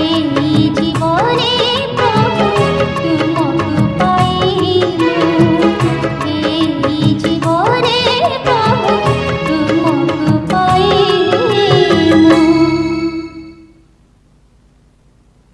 তুমকু পাইলু এই জীবনে